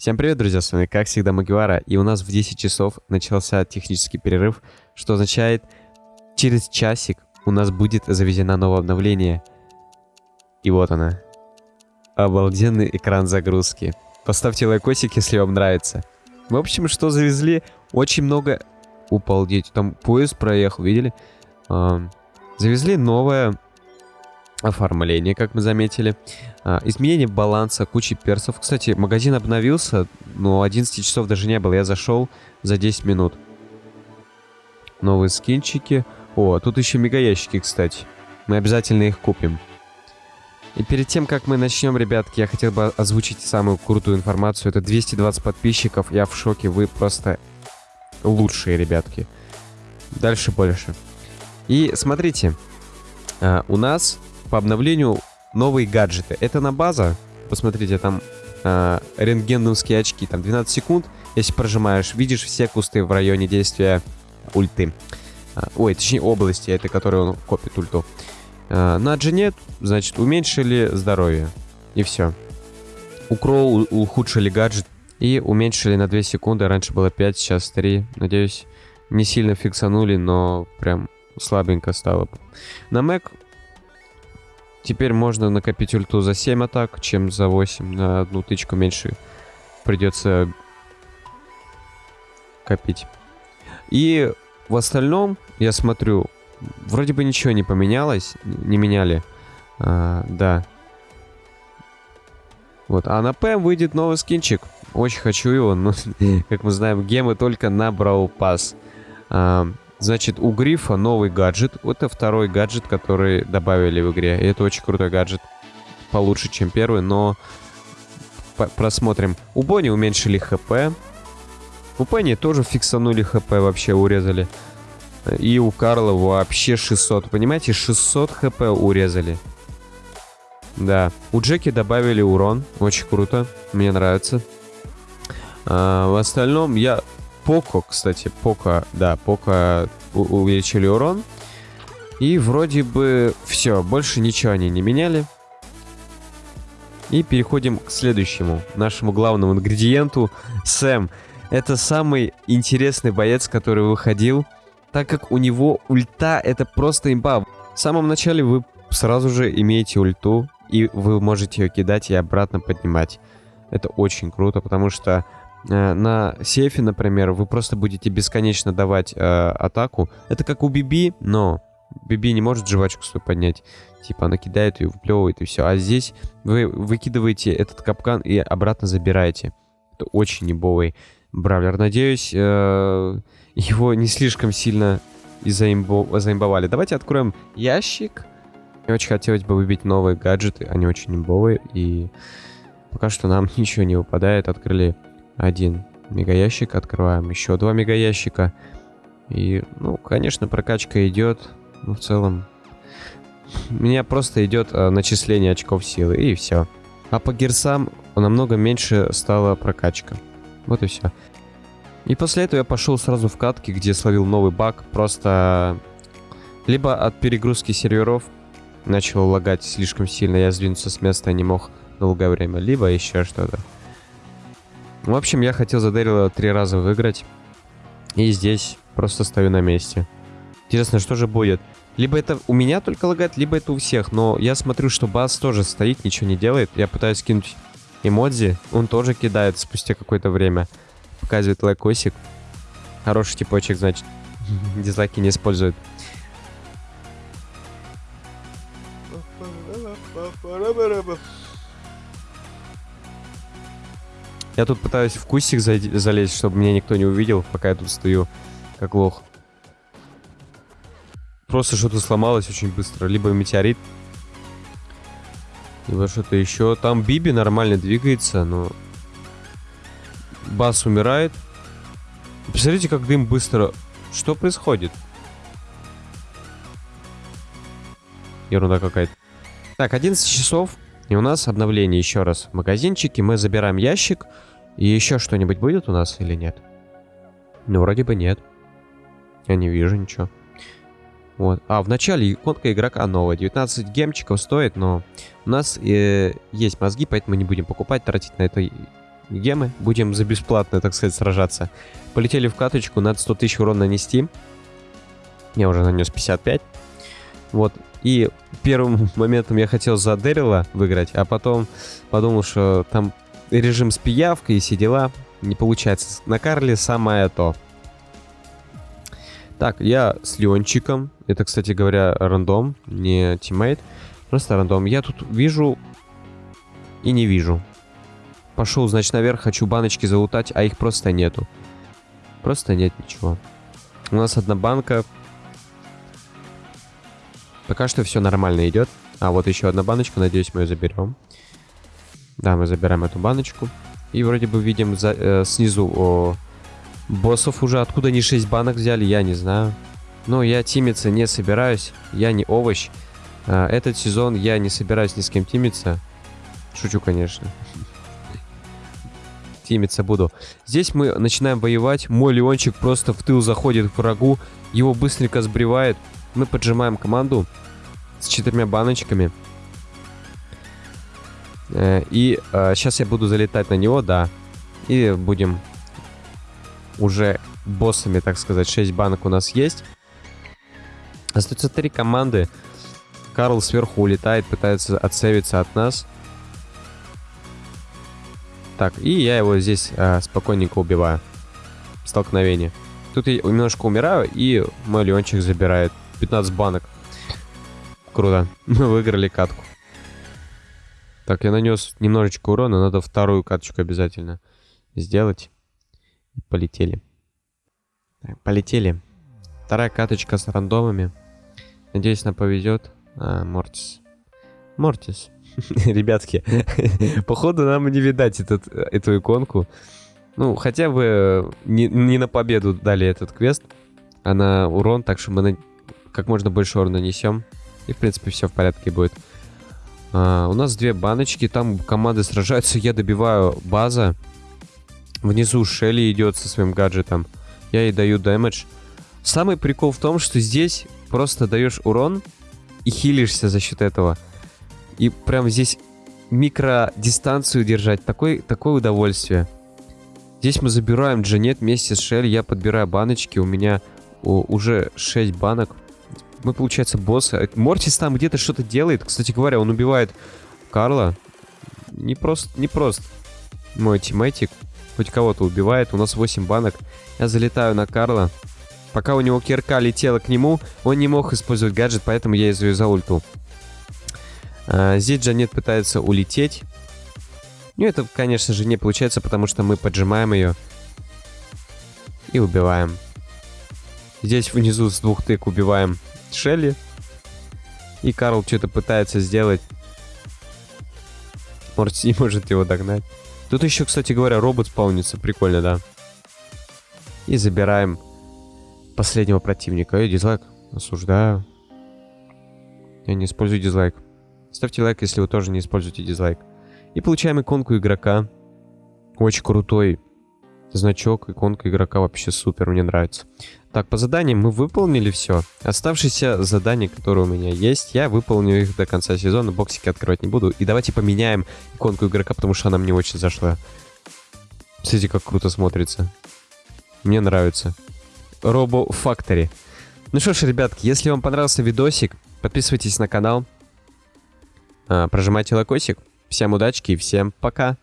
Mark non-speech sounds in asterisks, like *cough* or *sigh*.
Всем привет, друзья, с вами как всегда Магивара, и у нас в 10 часов начался технический перерыв, что означает, через часик у нас будет завезено новое обновление. И вот она. Обалденный экран загрузки. Поставьте лайкосик, если вам нравится. В общем, что завезли? Очень много... Упалдеть, там поезд проехал, видели? Завезли новое оформление, как мы заметили. А, изменение баланса, кучи персов. Кстати, магазин обновился, но 11 часов даже не было. Я зашел за 10 минут. Новые скинчики. О, тут еще мегаящики, кстати. Мы обязательно их купим. И перед тем, как мы начнем, ребятки, я хотел бы озвучить самую крутую информацию. Это 220 подписчиков. Я в шоке. Вы просто лучшие, ребятки. Дальше больше. И смотрите, а, у нас по обновлению новые гаджеты. Это на база. Посмотрите, там э, рентгеновские очки. Там 12 секунд. Если прожимаешь, видишь все кусты в районе действия ульты. А, ой, точнее области, это которые он копит ульту. А, на Джинет, значит, уменьшили здоровье. И все. У Кроу ухудшили гаджет и уменьшили на 2 секунды. Раньше было 5, сейчас 3. Надеюсь, не сильно фиксанули, но прям слабенько стало. На Mac Теперь можно накопить ульту за 7 атак, чем за 8. На одну тычку меньше придется копить. И в остальном, я смотрю, вроде бы ничего не поменялось, не меняли. А, да. Вот, а на ПМ выйдет новый скинчик. Очень хочу его, но, *laughs* как мы знаем, гемы только на Брау Пас. А, Значит, у Грифа новый гаджет. Это второй гаджет, который добавили в игре. И это очень крутой гаджет. Получше, чем первый, но... Просмотрим. У Бонни уменьшили ХП. У Пенни тоже фиксанули ХП, вообще урезали. И у Карла вообще 600. Понимаете, 600 ХП урезали. Да. У Джеки добавили урон. Очень круто. Мне нравится. А, в остальном я Поко, кстати, Поко, да, Поко увеличили урон. И вроде бы все, больше ничего они не меняли. И переходим к следующему, нашему главному ингредиенту. Сэм. Это самый интересный боец, который выходил, так как у него ульта это просто имба. В самом начале вы сразу же имеете ульту, и вы можете ее кидать и обратно поднимать. Это очень круто, потому что на сейфе, например, вы просто будете бесконечно давать э, атаку. Это как у Биби, но Биби не может жвачку свою поднять. Типа она кидает ее, выплевывает и все. А здесь вы выкидываете этот капкан и обратно забираете. Это очень небовый бравлер. Надеюсь, э, его не слишком сильно заимбо заимбовали. Давайте откроем ящик. Мне очень хотелось бы выбить новые гаджеты. Они очень небовые. И пока что нам *laughs* ничего не выпадает. Открыли один мегаящик, открываем еще два мегаящика. И, ну, конечно, прокачка идет. Ну, в целом, *laughs* у меня просто идет э, начисление очков силы, и все. А по герсам намного меньше стала прокачка. Вот и все. И после этого я пошел сразу в катки, где словил новый баг. Просто либо от перегрузки серверов начал лагать слишком сильно, я сдвинуться с места не мог долгое время, либо еще что-то. В общем, я хотел за Дэрила три раза выиграть. И здесь просто стою на месте. Интересно, что же будет? Либо это у меня только лагает, либо это у всех. Но я смотрю, что Бас тоже стоит, ничего не делает. Я пытаюсь кинуть эмодзи. Он тоже кидает спустя какое-то время. Показывает лайкосик. Хороший типочек, значит. Дизлайки не использует. Я тут пытаюсь в кустик залезть, чтобы меня никто не увидел, пока я тут стою, как лох. Просто что-то сломалось очень быстро. Либо метеорит, либо что-то еще. Там Биби нормально двигается, но... Бас умирает. Посмотрите, как дым быстро... Что происходит? Ерунда какая-то. Так, 11 часов. И у нас обновление еще раз в магазинчике. Мы забираем ящик. И еще что-нибудь будет у нас или нет? Ну, вроде бы нет. Я не вижу ничего. Вот. А, в начале иконка игрока новая. 19 гемчиков стоит, но у нас э, есть мозги, поэтому не будем покупать, тратить на это гемы. Будем за бесплатно, так сказать, сражаться. Полетели в каточку, надо 100 тысяч урон нанести. Я уже нанес 55. Вот. И первым *laughs* моментом я хотел за Дэрила выиграть, а потом подумал, что там режим с пиявкой и все дела. Не получается. На Карле самое то. Так, я с Леончиком. Это, кстати говоря, рандом, не тиммейт. Просто рандом. Я тут вижу и не вижу. Пошел, значит, наверх, хочу баночки залутать, а их просто нету. Просто нет ничего. У нас одна банка. Пока что все нормально идет. А, вот еще одна баночка, надеюсь, мы ее заберем. Да, мы забираем эту баночку. И вроде бы видим за, э, снизу о, боссов уже. Откуда они 6 банок взяли, я не знаю. Но я тимиться не собираюсь. Я не овощ. Э, этот сезон я не собираюсь ни с кем тимиться. Шучу, конечно. *laughs* Тимиться буду. Здесь мы начинаем воевать. Мой Леончик просто в тыл заходит к врагу. Его быстренько сбривает. Мы поджимаем команду с четырьмя баночками. Э, и э, сейчас я буду залетать на него, да. И будем уже боссами, так сказать. 6 банок у нас есть. Остается три команды. Карл сверху улетает, пытается отсевиться от нас. Так, и я его здесь э, спокойненько убиваю. Столкновение. Тут я немножко умираю, и мой Леончик забирает 15 банок. Круто. Мы *laughs* выиграли катку. Так, я нанес немножечко урона, надо вторую каточку обязательно сделать. Полетели. Так, полетели. Вторая каточка с рандомами. Надеюсь, нам повезет. А, Мортис. Мортис. *laughs* Ребятки, *laughs* походу нам не видать этот, эту иконку. Ну, хотя бы не, не на победу дали этот квест, а на урон, так что мы на, как можно больше урона нанесем. И, в принципе, все в порядке будет. А, у нас две баночки, там команды сражаются, я добиваю база. Внизу Шелли идет со своим гаджетом. Я ей даю дэмэдж. Самый прикол в том, что здесь просто даешь урон и хилишься за счет этого. И прям здесь микродистанцию держать, такое, такое удовольствие. Здесь мы забираем Джанет вместе с Шелли, я подбираю баночки, у меня уже 6 банок мы, получается, боссы. Мортис там где-то что-то делает. Кстати говоря, он убивает Карла. Не просто, не просто. Мой тиммейтик хоть кого-то убивает. У нас 8 банок. Я залетаю на Карла. Пока у него кирка летела к нему, он не мог использовать гаджет, поэтому я из за ульту. А, здесь Джанет пытается улететь. Ну, это, конечно же, не получается, потому что мы поджимаем ее. И убиваем. Здесь внизу с двух тык убиваем Шелли. И Карл что-то пытается сделать. Может, не может его догнать. Тут еще, кстати говоря, робот спаунится. Прикольно, да. И забираем последнего противника. Эй, дизлайк. Осуждаю. Я не использую дизлайк. Ставьте лайк, если вы тоже не используете дизлайк. И получаем иконку игрока. Очень крутой значок, иконка игрока вообще супер, мне нравится. Так, по заданиям мы выполнили все. Оставшиеся задания, которые у меня есть, я выполню их до конца сезона, боксики открывать не буду. И давайте поменяем иконку игрока, потому что она мне очень зашла. Смотрите, как круто смотрится. Мне нравится. Робо Factory. Ну что ж, ребятки, если вам понравился видосик, подписывайтесь на канал, а, прожимайте лайкосик. Всем удачки и всем пока!